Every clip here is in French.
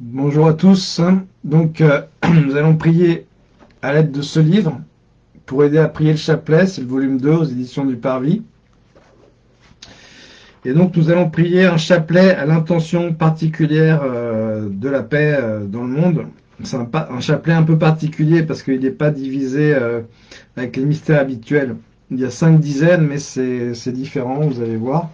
Bonjour à tous. Donc, euh, nous allons prier à l'aide de ce livre pour aider à prier le chapelet. C'est le volume 2 aux éditions du Parvis. Et donc, nous allons prier un chapelet à l'intention particulière euh, de la paix euh, dans le monde. C'est un, chapelet un peu particulier parce qu'il n'est pas divisé avec les mystères habituels. Il y a cinq dizaines, mais c'est différent, vous allez voir.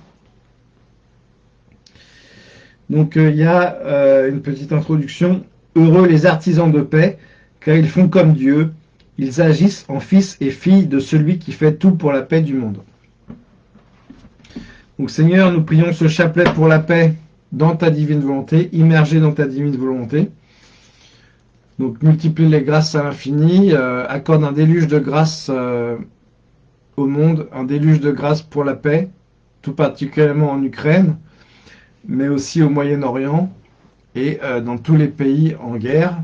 Donc euh, il y a euh, une petite introduction. Heureux les artisans de paix, car ils font comme Dieu. Ils agissent en fils et filles de celui qui fait tout pour la paix du monde. Donc Seigneur, nous prions ce chapelet pour la paix dans ta divine volonté, immergé dans ta divine volonté. Donc multiplie les grâces à l'infini, euh, accorde un déluge de grâce au monde, un déluge de grâce pour la paix, tout particulièrement en Ukraine, mais aussi au Moyen-Orient et euh, dans tous les pays en guerre.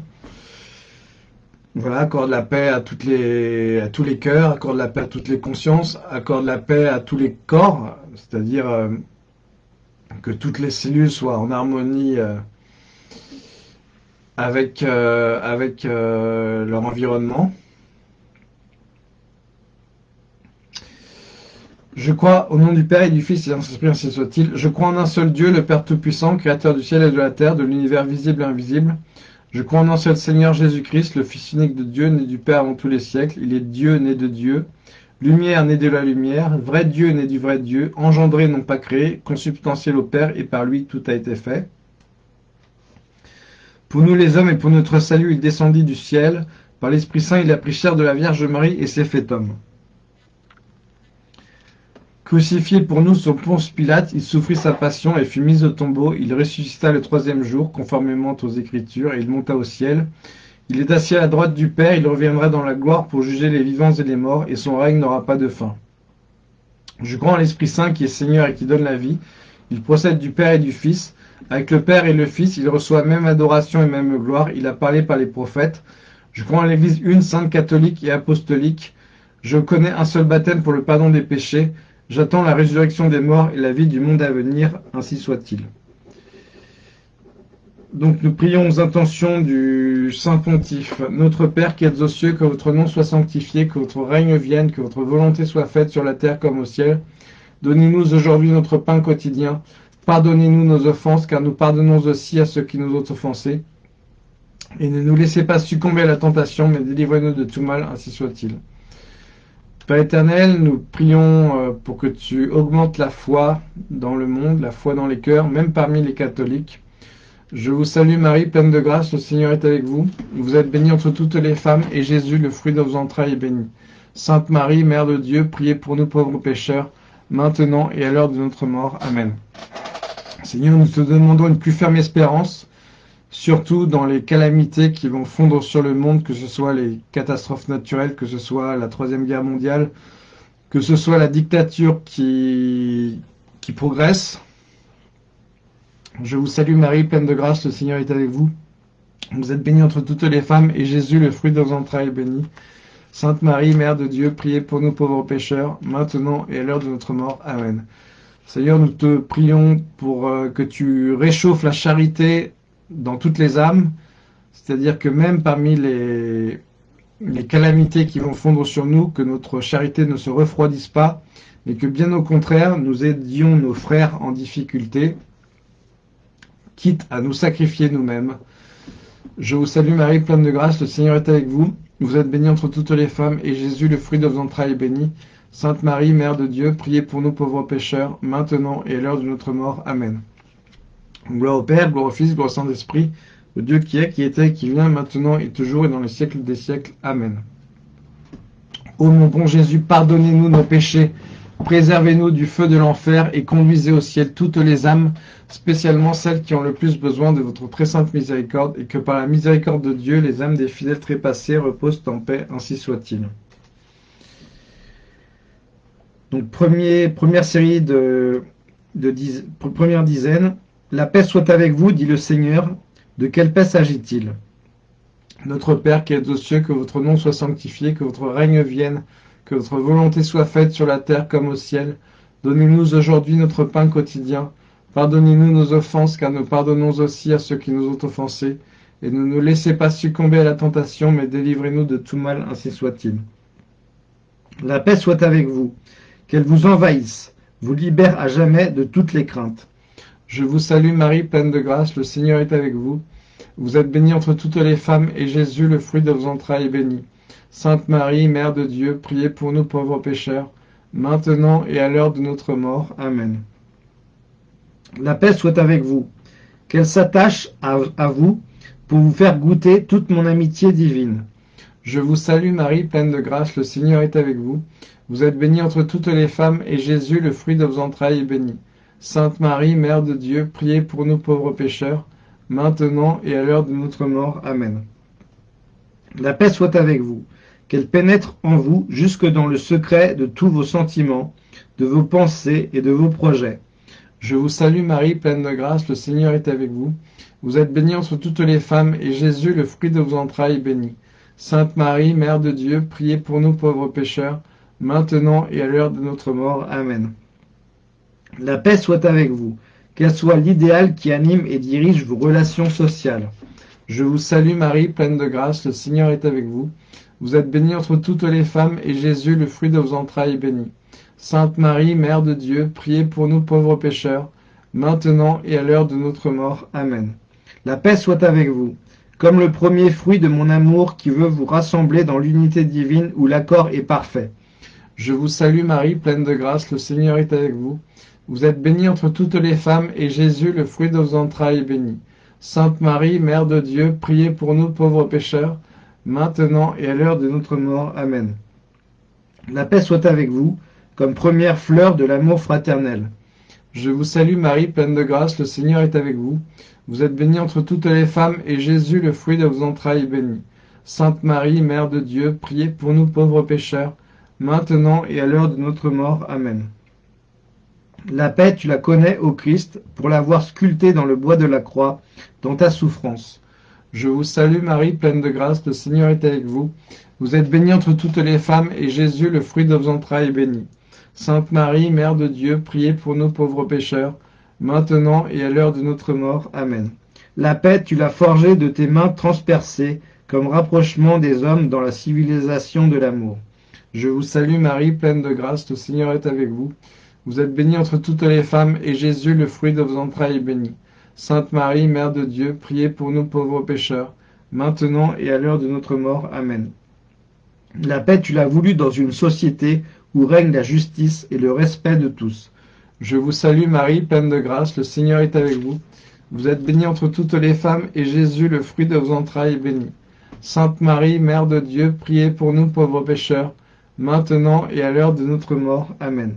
Voilà, accorde la paix à, les, à tous les cœurs, accorde la paix à toutes les consciences, accorde la paix à tous les corps, c'est-à-dire euh, que toutes les cellules soient en harmonie euh, avec, avec leur environnement. Je crois au nom du Père et du Fils et de Saint-Esprit, ainsi soit-il. Je crois en un seul Dieu, le Père Tout-Puissant, Créateur du ciel et de la terre, de l'univers visible et invisible. Je crois en un seul Seigneur Jésus-Christ, le Fils unique de Dieu, né du Père avant tous les siècles. Il est Dieu, né de Dieu. Lumière, né de la lumière. Vrai Dieu, né du vrai Dieu. Engendré, non pas créé. Consubstantiel au Père, et par lui tout a été fait. Pour nous les hommes et pour notre salut, il descendit du ciel. Par l'Esprit Saint, il a pris chair de la Vierge Marie et s'est fait homme. Crucifié pour nous sur Ponce Pilate, il souffrit sa passion et fut mis au tombeau. Il ressuscita le troisième jour, conformément aux Écritures, et il monta au ciel. Il est assis à la droite du Père, il reviendra dans la gloire pour juger les vivants et les morts, et son règne n'aura pas de fin. Je crois en l'Esprit Saint qui est Seigneur et qui donne la vie. Il procède du Père et du Fils. Avec le Père et le Fils, il reçoit même adoration et même gloire. Il a parlé par les prophètes. Je crois en l'Église une, sainte catholique et apostolique. Je connais un seul baptême pour le pardon des péchés. J'attends la résurrection des morts et la vie du monde à venir, ainsi soit-il. Donc nous prions aux intentions du Saint Pontife. Notre Père qui êtes aux cieux, que votre nom soit sanctifié, que votre règne vienne, que votre volonté soit faite sur la terre comme au ciel. Donnez-nous aujourd'hui notre pain quotidien. Pardonnez-nous nos offenses, car nous pardonnons aussi à ceux qui nous ont offensés. Et ne nous laissez pas succomber à la tentation, mais délivrez-nous de tout mal, ainsi soit-il. Père éternel, nous prions euh, pour que tu augmentes la foi dans le monde, la foi dans les cœurs, même parmi les catholiques. Je vous salue Marie, pleine de grâce, le Seigneur est avec vous. Vous êtes bénie entre toutes les femmes, et Jésus, le fruit de vos entrailles, est béni. Sainte Marie, Mère de Dieu, priez pour nous pauvres pécheurs, maintenant et à l'heure de notre mort. Amen. Seigneur, nous te demandons une plus ferme espérance, surtout dans les calamités qui vont fondre sur le monde, que ce soit les catastrophes naturelles, que ce soit la Troisième Guerre mondiale, que ce soit la dictature qui, progresse. Je vous salue Marie, pleine de grâce, le Seigneur est avec vous. Vous êtes bénie entre toutes les femmes, et Jésus, le fruit de vos entrailles, est béni. Sainte Marie, Mère de Dieu, priez pour nous pauvres pécheurs, maintenant et à l'heure de notre mort. Amen. Seigneur, nous te prions pour euh, que tu réchauffes la charité dans toutes les âmes, c'est-à-dire que même parmi les, calamités qui vont fondre sur nous, que notre charité ne se refroidisse pas, mais que bien au contraire, nous aidions nos frères en difficulté, quitte à nous sacrifier nous-mêmes. Je vous salue Marie, pleine de grâce, le Seigneur est avec vous. Vous êtes bénie entre toutes les femmes, et Jésus, le fruit de vos entrailles, est béni. Sainte Marie, Mère de Dieu, priez pour nous pauvres pécheurs, maintenant et à l'heure de notre mort. Amen. Gloire au Père, gloire au Fils, gloire au Saint-Esprit, au Dieu qui est, qui était, qui vient, maintenant et toujours et dans les siècles des siècles. Amen. Ô mon bon Jésus, pardonnez-nous nos péchés, préservez-nous du feu de l'enfer et conduisez au ciel toutes les âmes, spécialement celles qui ont le plus besoin de votre très sainte miséricorde, et que par la miséricorde de Dieu, les âmes des fidèles trépassés reposent en paix, ainsi soit-il. Donc premier, première série de, de première dizaine, la paix soit avec vous, dit le Seigneur. De quelle paix s'agit-il? Notre Père qui êtes aux cieux, que votre nom soit sanctifié, que votre règne vienne, que votre volonté soit faite sur la terre comme au ciel. Donnez-nous aujourd'hui notre pain quotidien. Pardonnez-nous nos offenses, car nous pardonnons aussi à ceux qui nous ont offensés. Et ne nous laissez pas succomber à la tentation, mais délivrez-nous de tout mal, ainsi soit-il. La paix soit avec vous, qu'elle vous envahisse, vous libère à jamais de toutes les craintes. Je vous salue Marie, pleine de grâce, le Seigneur est avec vous. Vous êtes bénie entre toutes les femmes, et Jésus, le fruit de vos entrailles, est béni. Sainte Marie, Mère de Dieu, priez pour nous pauvres pécheurs, maintenant et à l'heure de notre mort. Amen. La paix soit avec vous, qu'elle s'attache à, vous pour vous faire goûter toute mon amitié divine. Je vous salue Marie, pleine de grâce, le Seigneur est avec vous. Vous êtes bénie entre toutes les femmes, et Jésus, le fruit de vos entrailles, est béni. Sainte Marie, Mère de Dieu, priez pour nous pauvres pécheurs, maintenant et à l'heure de notre mort. Amen. La paix soit avec vous, qu'elle pénètre en vous jusque dans le secret de tous vos sentiments, de vos pensées et de vos projets. Je vous salue Marie, pleine de grâce, le Seigneur est avec vous. Vous êtes bénie entre toutes les femmes, et Jésus, le fruit de vos entrailles, est béni. Sainte Marie, Mère de Dieu, priez pour nous pauvres pécheurs, maintenant et à l'heure de notre mort. Amen. La paix soit avec vous, qu'elle soit l'idéal qui anime et dirige vos relations sociales. Je vous salue Marie, pleine de grâce, le Seigneur est avec vous. Vous êtes bénie entre toutes les femmes, et Jésus, le fruit de vos entrailles, est béni. Sainte Marie, Mère de Dieu, priez pour nous pauvres pécheurs, maintenant et à l'heure de notre mort. Amen. La paix soit avec vous comme le premier fruit de mon amour qui veut vous rassembler dans l'unité divine où l'accord est parfait. Je vous salue Marie, pleine de grâce, le Seigneur est avec vous. Vous êtes bénie entre toutes les femmes, et Jésus, le fruit de vos entrailles, est béni. Sainte Marie, Mère de Dieu, priez pour nous pauvres pécheurs, maintenant et à l'heure de notre mort. Amen. La paix soit avec vous, comme première fleur de l'amour fraternel. Je vous salue Marie, pleine de grâce, le Seigneur est avec vous. Vous êtes bénie entre toutes les femmes, et Jésus, le fruit de vos entrailles, est béni. Sainte Marie, Mère de Dieu, priez pour nous pauvres pécheurs, maintenant et à l'heure de notre mort. Amen. La paix, tu la connais, ô Christ, pour l'avoir sculptée dans le bois de la croix, dans ta souffrance. Je vous salue Marie, pleine de grâce, le Seigneur est avec vous. Vous êtes bénie entre toutes les femmes, et Jésus, le fruit de vos entrailles, est béni. Sainte Marie, Mère de Dieu, priez pour nous pauvres pécheurs, maintenant et à l'heure de notre mort. Amen. La paix, tu l'as forgée de tes mains transpercées, comme rapprochement des hommes dans la civilisation de l'amour. Je vous salue Marie, pleine de grâce, le Seigneur est avec vous. Vous êtes bénie entre toutes les femmes, et Jésus, le fruit de vos entrailles, est béni. Sainte Marie, Mère de Dieu, priez pour nous pauvres pécheurs, maintenant et à l'heure de notre mort. Amen. La paix, tu l'as voulu dans une société où règne la justice et le respect de tous. Je vous salue Marie, pleine de grâce, le Seigneur est avec vous. Vous êtes bénie entre toutes les femmes, et Jésus, le fruit de vos entrailles, est béni. Sainte Marie, Mère de Dieu, priez pour nous pauvres pécheurs, maintenant et à l'heure de notre mort. Amen.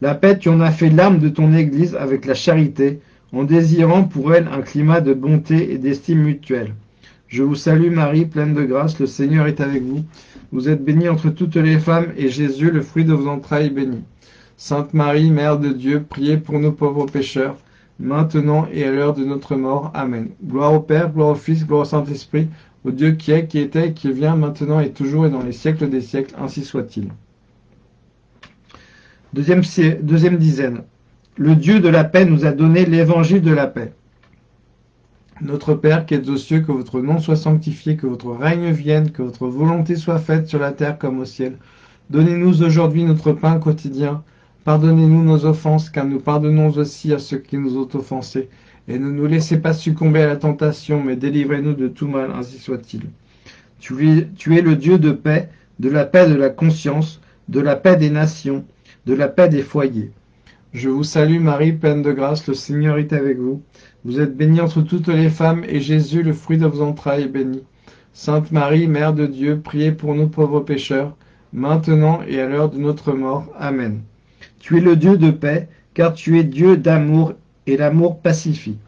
La paix, tu en as fait l'âme de ton Église avec la charité, en désirant pour elle un climat de bonté et d'estime mutuelle. Je vous salue Marie, pleine de grâce, le Seigneur est avec vous. Vous êtes bénie entre toutes les femmes, et Jésus, le fruit de vos entrailles, est béni. Sainte Marie, Mère de Dieu, priez pour nous pauvres pécheurs, maintenant et à l'heure de notre mort. Amen. Gloire au Père, gloire au Fils, gloire au Saint-Esprit, au Dieu qui est, qui était, qui vient, maintenant et toujours et dans les siècles des siècles, ainsi soit-il. Deuxième, dizaine. Le Dieu de la paix nous a donné l'évangile de la paix. Notre Père qui êtes aux cieux, que votre nom soit sanctifié, que votre règne vienne, que votre volonté soit faite sur la terre comme au ciel. Donnez-nous aujourd'hui notre pain quotidien. Pardonnez-nous nos offenses, car nous pardonnons aussi à ceux qui nous ont offensés. Et ne nous laissez pas succomber à la tentation, mais délivrez-nous de tout mal, ainsi soit-il. Tu es le Dieu de paix, de la paix de la conscience, de la paix des nations, de la paix des foyers. Je vous salue Marie, pleine de grâce, le Seigneur est avec vous. Vous êtes bénie entre toutes les femmes, et Jésus, le fruit de vos entrailles, est béni. Sainte Marie, Mère de Dieu, priez pour nous pauvres pécheurs, maintenant et à l'heure de notre mort. Amen. Tu es le Dieu de paix, car tu es Dieu d'amour, et l'amour pacifie.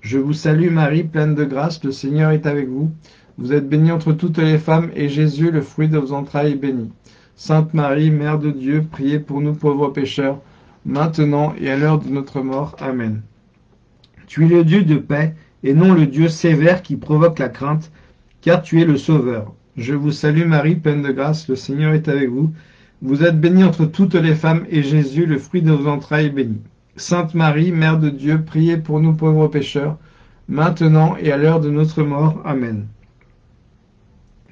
Je vous salue Marie, pleine de grâce, le Seigneur est avec vous. Vous êtes bénie entre toutes les femmes, et Jésus, le fruit de vos entrailles, est béni. Sainte Marie, Mère de Dieu, priez pour nous pauvres pécheurs, maintenant et à l'heure de notre mort. Amen. Tu es le Dieu de paix, et non le Dieu sévère qui provoque la crainte, car tu es le Sauveur. Je vous salue Marie, pleine de grâce, le Seigneur est avec vous. Vous êtes bénie entre toutes les femmes, et Jésus, le fruit de vos entrailles, est béni. Sainte Marie, Mère de Dieu, priez pour nous pauvres pécheurs, maintenant et à l'heure de notre mort. Amen.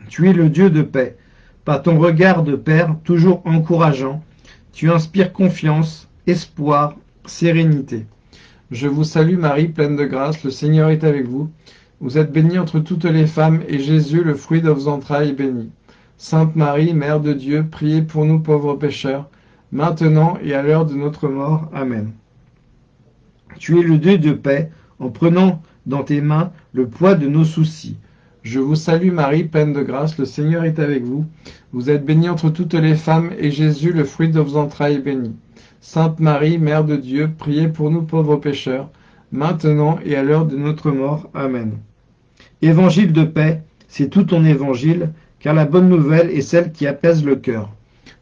Tu es le Dieu de paix. Par ton regard de Père, toujours encourageant, tu inspires confiance, espoir, sérénité. Je vous salue Marie, pleine de grâce, le Seigneur est avec vous. Vous êtes bénie entre toutes les femmes, et Jésus, le fruit de vos entrailles, est béni. Sainte Marie, Mère de Dieu, priez pour nous pauvres pécheurs, maintenant et à l'heure de notre mort. Amen. Tu es le Dieu de paix, en prenant dans tes mains le poids de nos soucis. Je vous salue Marie, pleine de grâce, le Seigneur est avec vous. Vous êtes bénie entre toutes les femmes, et Jésus, le fruit de vos entrailles, est béni. Sainte Marie, Mère de Dieu, priez pour nous pauvres pécheurs, maintenant et à l'heure de notre mort. Amen. Évangile de paix, c'est tout ton évangile, car la bonne nouvelle est celle qui apaise le cœur.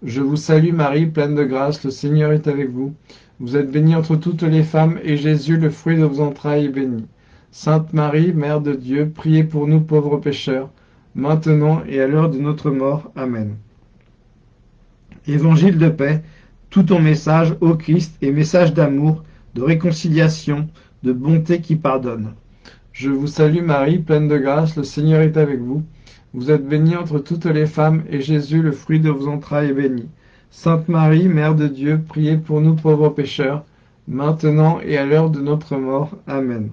Je vous salue Marie, pleine de grâce, le Seigneur est avec vous. Vous êtes bénie entre toutes les femmes, et Jésus, le fruit de vos entrailles, est béni. Sainte Marie, Mère de Dieu, priez pour nous pauvres pécheurs, maintenant et à l'heure de notre mort. Amen. Évangile de paix, tout ton message, ô Christ, est message d'amour, de réconciliation, de bonté qui pardonne. Je vous salue Marie, pleine de grâce, le Seigneur est avec vous. Vous êtes bénie entre toutes les femmes, et Jésus, le fruit de vos entrailles, est béni. Sainte Marie, Mère de Dieu, priez pour nous pauvres pécheurs, maintenant et à l'heure de notre mort. Amen.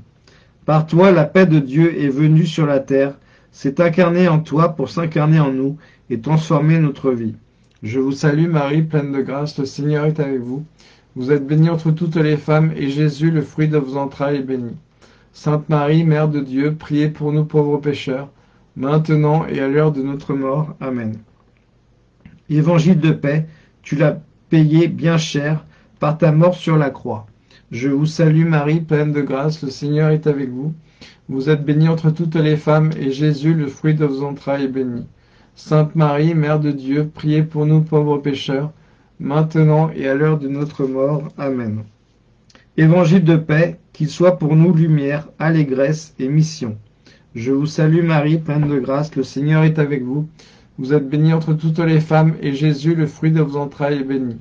Par toi, la paix de Dieu est venue sur la terre, s'est incarnée en toi pour s'incarner en nous et transformer notre vie. Je vous salue Marie, pleine de grâce, le Seigneur est avec vous. Vous êtes bénie entre toutes les femmes, et Jésus, le fruit de vos entrailles, est béni. Sainte Marie, Mère de Dieu, priez pour nous pauvres pécheurs, maintenant et à l'heure de notre mort. Amen. Évangile de paix, tu l'as payé bien cher par ta mort sur la croix. Je vous salue Marie, pleine de grâce, le Seigneur est avec vous. Vous êtes bénie entre toutes les femmes, et Jésus, le fruit de vos entrailles, est béni. Sainte Marie, Mère de Dieu, priez pour nous pauvres pécheurs, maintenant et à l'heure de notre mort. Amen. Évangile de paix, qu'il soit pour nous lumière, allégresse et mission. Je vous salue Marie, pleine de grâce, le Seigneur est avec vous. Vous êtes bénie entre toutes les femmes, et Jésus, le fruit de vos entrailles, est béni.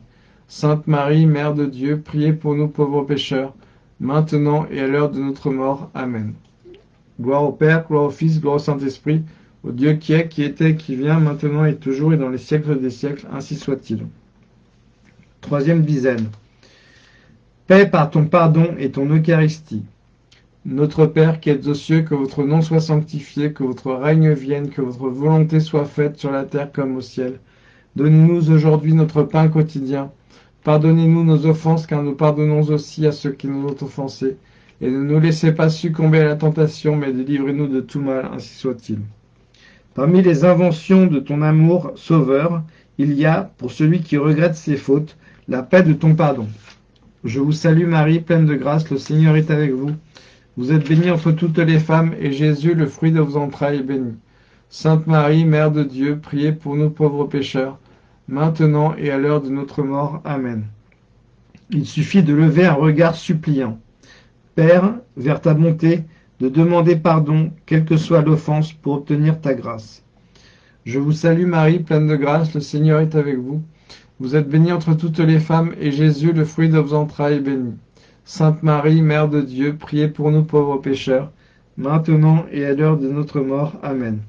Sainte Marie, Mère de Dieu, priez pour nous pauvres pécheurs, maintenant et à l'heure de notre mort. Amen. Gloire au Père, gloire au Fils, gloire au Saint-Esprit, au Dieu qui est, qui était, qui vient, maintenant et toujours et dans les siècles des siècles, ainsi soit-il. Troisième dizaine. Paix par ton pardon et ton Eucharistie. Notre Père qui êtes aux cieux, que votre nom soit sanctifié, que votre règne vienne, que votre volonté soit faite sur la terre comme au ciel. Donnez-nous aujourd'hui notre pain quotidien. Pardonnez-nous nos offenses, car nous pardonnons aussi à ceux qui nous ont offensés. Et ne nous laissez pas succomber à la tentation, mais délivrez-nous de tout mal, ainsi soit-il. Parmi les inventions de ton amour sauveur, il y a, pour celui qui regrette ses fautes, la paix de ton pardon. Je vous salue Marie, pleine de grâce, le Seigneur est avec vous. Vous êtes bénie entre toutes les femmes, et Jésus, le fruit de vos entrailles, est béni. Sainte Marie, Mère de Dieu, priez pour nous pauvres pécheurs, maintenant et à l'heure de notre mort. Amen. Il suffit de lever un regard suppliant. Père, vers ta bonté, de demander pardon, quelle que soit l'offense, pour obtenir ta grâce. Je vous salue Marie, pleine de grâce, le Seigneur est avec vous. Vous êtes bénie entre toutes les femmes, et Jésus, le fruit de vos entrailles, est béni. Sainte Marie, Mère de Dieu, priez pour nous pauvres pécheurs, maintenant et à l'heure de notre mort. Amen.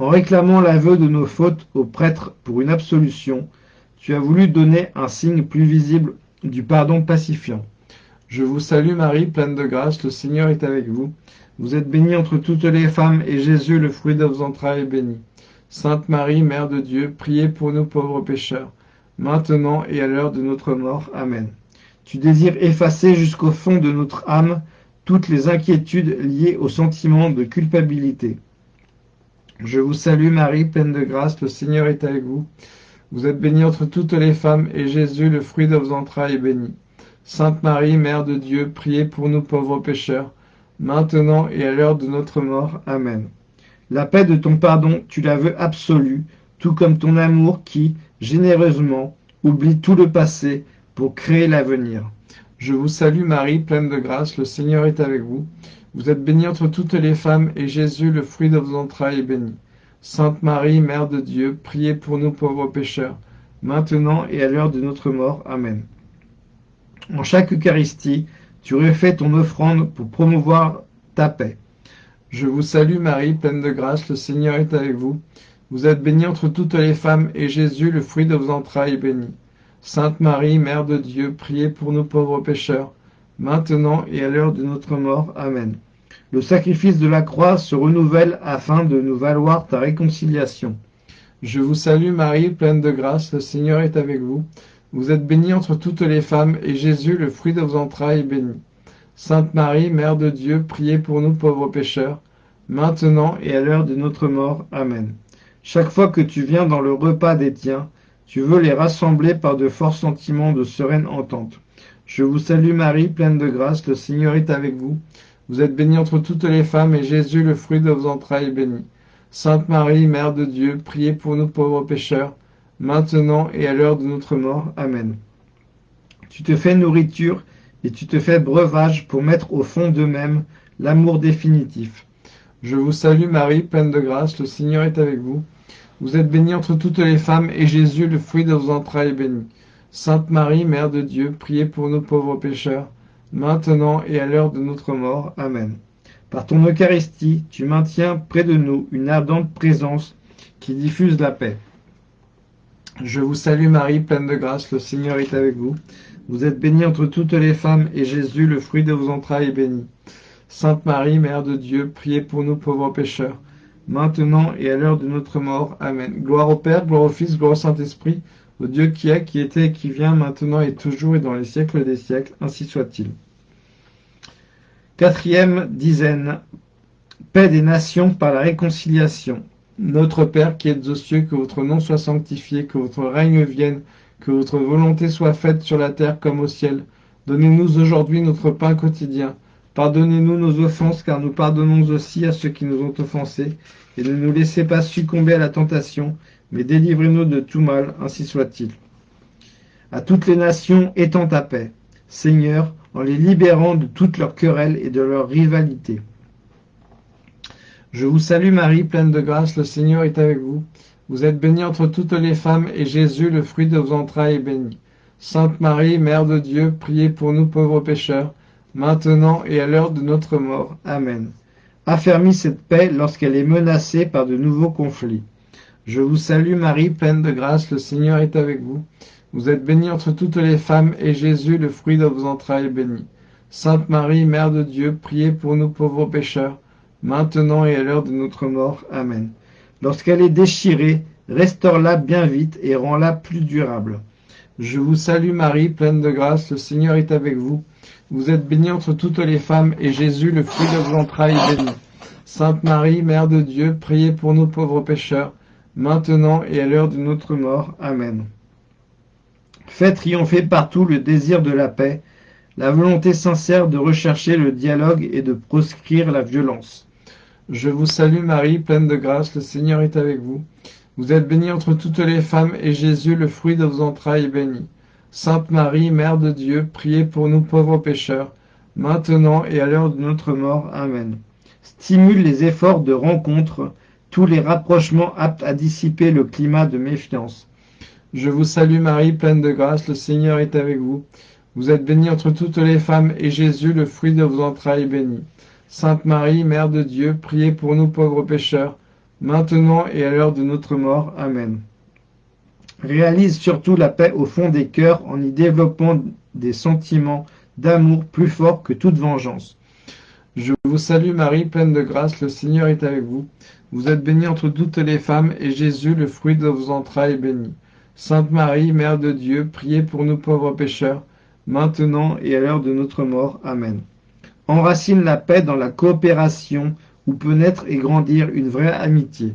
En réclamant l'aveu de nos fautes au prêtre pour une absolution, tu as voulu donner un signe plus visible du pardon pacifiant. Je vous salue Marie, pleine de grâce, le Seigneur est avec vous. Vous êtes bénie entre toutes les femmes, et Jésus, le fruit de vos entrailles, est béni. Sainte Marie, Mère de Dieu, priez pour nous pauvres pécheurs, maintenant et à l'heure de notre mort. Amen. Tu désires effacer jusqu'au fond de notre âme toutes les inquiétudes liées au sentiment de culpabilité. Je vous salue Marie, pleine de grâce, le Seigneur est avec vous. Vous êtes bénie entre toutes les femmes, et Jésus, le fruit de vos entrailles, est béni. Sainte Marie, Mère de Dieu, priez pour nous pauvres pécheurs, maintenant et à l'heure de notre mort. Amen. La paix de ton pardon, tu la veux absolue, tout comme ton amour qui, généreusement, oublie tout le passé pour créer l'avenir. Je vous salue Marie, pleine de grâce, le Seigneur est avec vous. Vous êtes bénie entre toutes les femmes, et Jésus, le fruit de vos entrailles, est béni. Sainte Marie, Mère de Dieu, priez pour nous pauvres pécheurs, maintenant et à l'heure de notre mort. Amen. En chaque Eucharistie, tu refais ton offrande pour promouvoir ta paix. Je vous salue Marie, pleine de grâce, le Seigneur est avec vous. Vous êtes bénie entre toutes les femmes, et Jésus, le fruit de vos entrailles, est béni. Sainte Marie, Mère de Dieu, priez pour nous pauvres pécheurs, maintenant et à l'heure de notre mort. Amen. Le sacrifice de la croix se renouvelle afin de nous valoir ta réconciliation. Je vous salue Marie, pleine de grâce, le Seigneur est avec vous. Vous êtes bénie entre toutes les femmes, et Jésus, le fruit de vos entrailles, est béni. Sainte Marie, Mère de Dieu, priez pour nous pauvres pécheurs, maintenant et à l'heure de notre mort. Amen. Chaque fois que tu viens dans le repas des tiens, tu veux les rassembler par de forts sentiments de sereine entente. Je vous salue Marie, pleine de grâce, le Seigneur est avec vous. Vous êtes bénie entre toutes les femmes, et Jésus, le fruit de vos entrailles, est béni. Sainte Marie, Mère de Dieu, priez pour nous pauvres pécheurs, maintenant et à l'heure de notre mort. Amen. Tu te fais nourriture et tu te fais breuvage pour mettre au fond d'eux-mêmes l'amour définitif. Je vous salue Marie, pleine de grâce, le Seigneur est avec vous. Vous êtes bénie entre toutes les femmes, et Jésus, le fruit de vos entrailles, est béni. Sainte Marie, Mère de Dieu, priez pour nous pauvres pécheurs, maintenant et à l'heure de notre mort. Amen. Par ton Eucharistie, tu maintiens près de nous une ardente présence qui diffuse la paix. Je vous salue Marie, pleine de grâce, le Seigneur est avec vous. Vous êtes bénie entre toutes les femmes, et Jésus, le fruit de vos entrailles, est béni. Sainte Marie, Mère de Dieu, priez pour nous pauvres pécheurs, maintenant et à l'heure de notre mort. Amen. Gloire au Père, gloire au Fils, gloire au Saint-Esprit, au Dieu qui est, qui était et qui vient, maintenant et toujours et dans les siècles des siècles, ainsi soit-il. Quatrième dizaine. Paix des nations par la réconciliation. Notre Père qui êtes aux cieux, que votre nom soit sanctifié, que votre règne vienne, que votre volonté soit faite sur la terre comme au ciel. Donnez-nous aujourd'hui notre pain quotidien. Pardonnez-nous nos offenses, car nous pardonnons aussi à ceux qui nous ont offensés. Et ne nous laissez pas succomber à la tentation, mais délivrez-nous de tout mal, ainsi soit-il. À toutes les nations, étends ta paix, Seigneur, en les libérant de toutes leurs querelles et de leurs rivalités. Je vous salue Marie, pleine de grâce, le Seigneur est avec vous. Vous êtes bénie entre toutes les femmes, et Jésus, le fruit de vos entrailles, est béni. Sainte Marie, Mère de Dieu, priez pour nous pauvres pécheurs, maintenant et à l'heure de notre mort. Amen. Affermis cette paix lorsqu'elle est menacée par de nouveaux conflits. Je vous salue Marie, pleine de grâce, le Seigneur est avec vous. Vous êtes bénie entre toutes les femmes, et Jésus, le fruit de vos entrailles, est béni. Sainte Marie, Mère de Dieu, priez pour nous pauvres pécheurs, maintenant et à l'heure de notre mort. Amen. Lorsqu'elle est déchirée, restaure-la bien vite et rends-la plus durable. Je vous salue Marie, pleine de grâce, le Seigneur est avec vous. Vous êtes bénie entre toutes les femmes, et Jésus, le fruit de vos entrailles, est béni. Sainte Marie, Mère de Dieu, priez pour nous pauvres pécheurs, maintenant et à l'heure de notre mort. Amen. Faites triompher partout le désir de la paix, la volonté sincère de rechercher le dialogue et de proscrire la violence. Je vous salue Marie, pleine de grâce, le Seigneur est avec vous. Vous êtes bénie entre toutes les femmes, et Jésus, le fruit de vos entrailles, est béni. Sainte Marie, Mère de Dieu, priez pour nous pauvres pécheurs, maintenant et à l'heure de notre mort. Amen. Stimule les efforts de rencontre, tous les rapprochements aptes à dissiper le climat de méfiance. Je vous salue Marie, pleine de grâce, le Seigneur est avec vous. Vous êtes bénie entre toutes les femmes, et Jésus, le fruit de vos entrailles, est béni. Sainte Marie, Mère de Dieu, priez pour nous pauvres pécheurs, maintenant et à l'heure de notre mort. Amen. Réalise surtout la paix au fond des cœurs en y développant des sentiments d'amour plus forts que toute vengeance. Je vous salue Marie, pleine de grâce, le Seigneur est avec vous. Vous êtes bénie entre toutes les femmes, et Jésus, le fruit de vos entrailles, est béni. Sainte Marie, Mère de Dieu, priez pour nous pauvres pécheurs, maintenant et à l'heure de notre mort. Amen. Enracine la paix dans la coopération où peut naître et grandir une vraie amitié.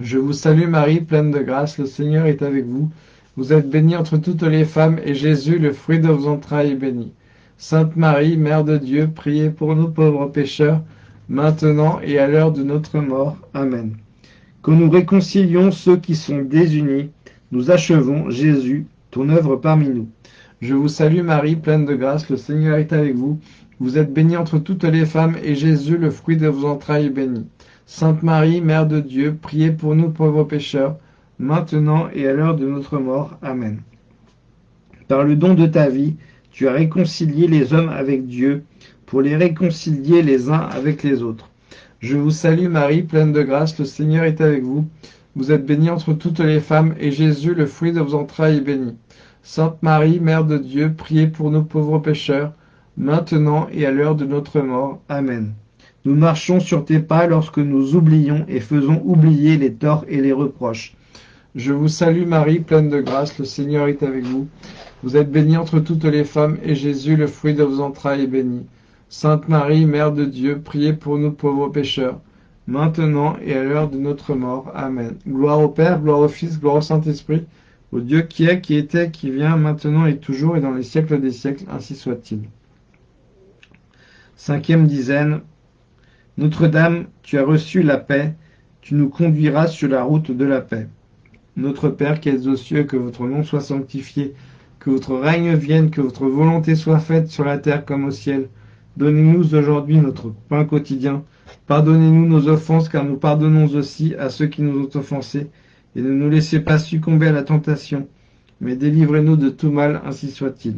Je vous salue Marie, pleine de grâce, le Seigneur est avec vous. Vous êtes bénie entre toutes les femmes, et Jésus, le fruit de vos entrailles, est béni. Sainte Marie, Mère de Dieu, priez pour nous pauvres pécheurs, maintenant et à l'heure de notre mort. Amen. Que nous réconcilions ceux qui sont désunis, nous achevons, Jésus, ton œuvre parmi nous. Je vous salue Marie, pleine de grâce, le Seigneur est avec vous. Vous êtes bénie entre toutes les femmes, et Jésus, le fruit de vos entrailles, est béni. Sainte Marie, Mère de Dieu, priez pour nous pauvres pécheurs, maintenant et à l'heure de notre mort. Amen. Par le don de ta vie, tu as réconcilié les hommes avec Dieu, pour les réconcilier les uns avec les autres. Je vous salue Marie, pleine de grâce, le Seigneur est avec vous. Vous êtes bénie entre toutes les femmes, et Jésus, le fruit de vos entrailles, est béni. Sainte Marie, Mère de Dieu, priez pour nous pauvres pécheurs, maintenant et à l'heure de notre mort. Amen. Nous marchons sur tes pas lorsque nous oublions et faisons oublier les torts et les reproches. Je vous salue Marie, pleine de grâce, le Seigneur est avec vous. Vous êtes bénie entre toutes les femmes, et Jésus, le fruit de vos entrailles, est béni. Sainte Marie, Mère de Dieu, priez pour nous pauvres pécheurs, maintenant et à l'heure de notre mort. Amen. Gloire au Père, gloire au Fils, gloire au Saint-Esprit, au Dieu qui est, qui était, qui vient, maintenant et toujours, et dans les siècles des siècles, ainsi soit-il. Cinquième dizaine. Notre-Dame, tu as reçu la paix, tu nous conduiras sur la route de la paix. Notre Père qui es aux cieux, que votre nom soit sanctifié, que votre règne vienne, que votre volonté soit faite sur la terre comme au ciel. Donnez-nous aujourd'hui notre pain quotidien. Pardonnez-nous nos offenses, car nous pardonnons aussi à ceux qui nous ont offensés. Et ne nous laissez pas succomber à la tentation, mais délivrez-nous de tout mal, ainsi soit-il.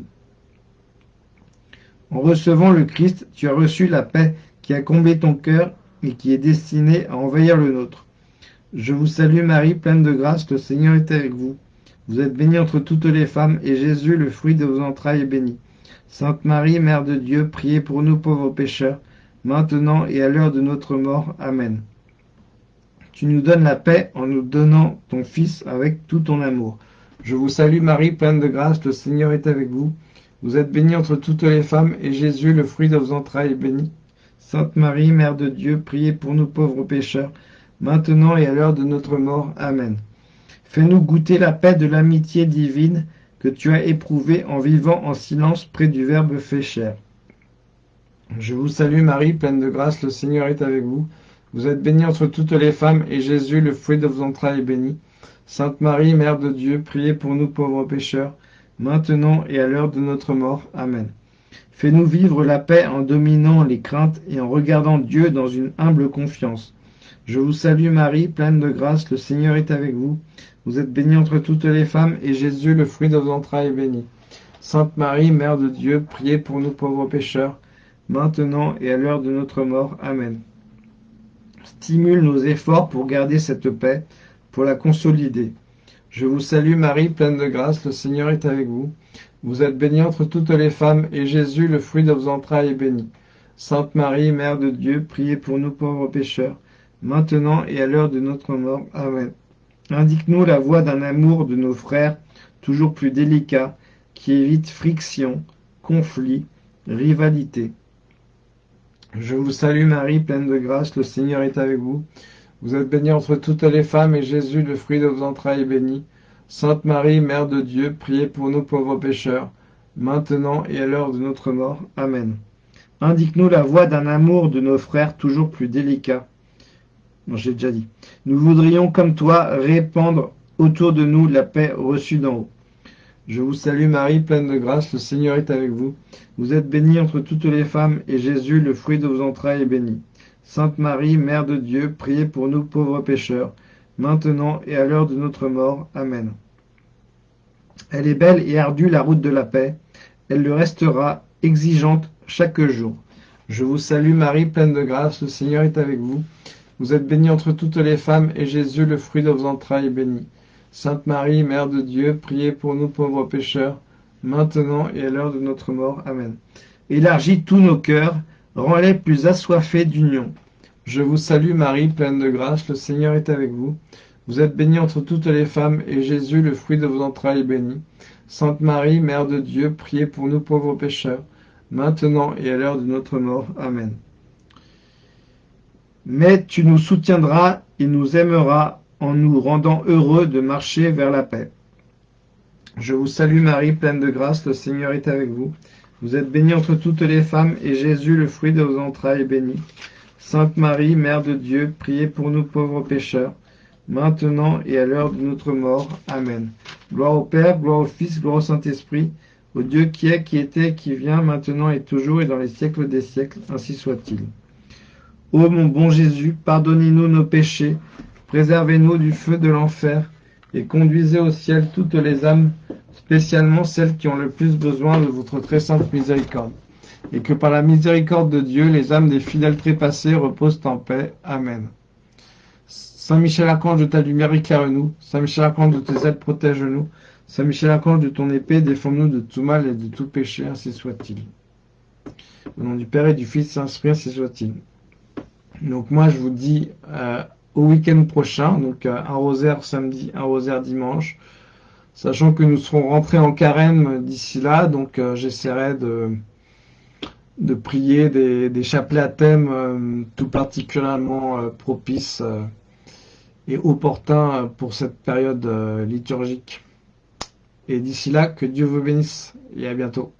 En recevant le Christ, tu as reçu la paix qui a comblé ton cœur et qui est destinée à envahir le nôtre. Je vous salue Marie, pleine de grâce, le Seigneur est avec vous. Vous êtes bénie entre toutes les femmes, et Jésus, le fruit de vos entrailles, est béni. Sainte Marie, Mère de Dieu, priez pour nous pauvres pécheurs, maintenant et à l'heure de notre mort. Amen. Tu nous donnes la paix en nous donnant ton Fils avec tout ton amour. Je vous salue Marie, pleine de grâce, le Seigneur est avec vous. Vous êtes bénie entre toutes les femmes, et Jésus, le fruit de vos entrailles, est béni. Sainte Marie, Mère de Dieu, priez pour nous pauvres pécheurs, maintenant et à l'heure de notre mort. Amen. Fais-nous goûter la paix de l'amitié divine, que tu as éprouvé en vivant en silence près du Verbe fait chair. Je vous salue Marie, pleine de grâce, le Seigneur est avec vous. Vous êtes bénie entre toutes les femmes, et Jésus, le fruit de vos entrailles, est béni. Sainte Marie, Mère de Dieu, priez pour nous pauvres pécheurs, maintenant et à l'heure de notre mort. Amen. Fais-nous vivre la paix en dominant les craintes et en regardant Dieu dans une humble confiance. Je vous salue Marie, pleine de grâce, le Seigneur est avec vous. Vous êtes bénie entre toutes les femmes, et Jésus, le fruit de vos entrailles, est béni. Sainte Marie, Mère de Dieu, priez pour nous pauvres pécheurs, maintenant et à l'heure de notre mort. Amen. Stimule nos efforts pour garder cette paix, pour la consolider. Je vous salue Marie, pleine de grâce, le Seigneur est avec vous. Vous êtes bénie entre toutes les femmes, et Jésus, le fruit de vos entrailles, est béni. Sainte Marie, Mère de Dieu, priez pour nous pauvres pécheurs, maintenant et à l'heure de notre mort. Amen. Indique-nous la voie d'un amour de nos frères, toujours plus délicat, qui évite friction, conflit, rivalité. Je vous salue Marie, pleine de grâce, le Seigneur est avec vous. Vous êtes bénie entre toutes les femmes, et Jésus, le fruit de vos entrailles, est béni. Sainte Marie, Mère de Dieu, priez pour nous pauvres pécheurs, maintenant et à l'heure de notre mort. Amen. Indique-nous la voie d'un amour de nos frères toujours plus délicat, Nous voudrions, comme toi, répandre autour de nous la paix reçue d'en haut. Je vous salue Marie, pleine de grâce, le Seigneur est avec vous. Vous êtes bénie entre toutes les femmes, et Jésus, le fruit de vos entrailles, est béni. Sainte Marie, Mère de Dieu, priez pour nous pauvres pécheurs, maintenant et à l'heure de notre mort. Amen. Elle est belle et ardue la route de la paix, elle le restera, exigeante chaque jour. Je vous salue Marie, pleine de grâce, le Seigneur est avec vous. Vous êtes bénie entre toutes les femmes, et Jésus, le fruit de vos entrailles, est béni. Sainte Marie, Mère de Dieu, priez pour nous pauvres pécheurs, maintenant et à l'heure de notre mort. Amen. Élargis tous nos cœurs, rends-les plus assoiffés d'union. Je vous salue Marie, pleine de grâce, le Seigneur est avec vous. Vous êtes bénie entre toutes les femmes, et Jésus, le fruit de vos entrailles, est béni. Sainte Marie, Mère de Dieu, priez pour nous pauvres pécheurs, maintenant et à l'heure de notre mort. Amen mais tu nous soutiendras et nous aimeras en nous rendant heureux de marcher vers la paix. Je vous salue Marie, pleine de grâce, le Seigneur est avec vous. Vous êtes bénie entre toutes les femmes, et Jésus, le fruit de vos entrailles, est béni. Sainte Marie, Mère de Dieu, priez pour nous pauvres pécheurs, maintenant et à l'heure de notre mort. Amen. Gloire au Père, gloire au Fils, gloire au Saint-Esprit, au Dieu qui est, qui était, qui vient, maintenant et toujours, et dans les siècles des siècles, ainsi soit-il. Ô mon bon Jésus, pardonnez-nous nos péchés, préservez-nous du feu de l'enfer, et conduisez au ciel toutes les âmes, spécialement celles qui ont le plus besoin de votre très sainte miséricorde, et que par la miséricorde de Dieu, les âmes des fidèles trépassés reposent en paix. Amen. Saint Michel Archange de ta lumière éclaire-nous. Saint Michel Archange de tes ailes protège-nous. Saint Michel Archange de ton épée défends-nous de tout mal et de tout péché, ainsi soit-il. Au nom du Père et du Fils, Saint-Esprit, ainsi soit-il. Donc moi je vous dis euh, au week-end prochain, donc euh, un rosaire samedi, un rosaire dimanche, sachant que nous serons rentrés en carême d'ici là, donc euh, j'essaierai de, de prier des, des chapelets à thème tout particulièrement propices et opportuns pour cette période liturgique. Et d'ici là, que Dieu vous bénisse et à bientôt.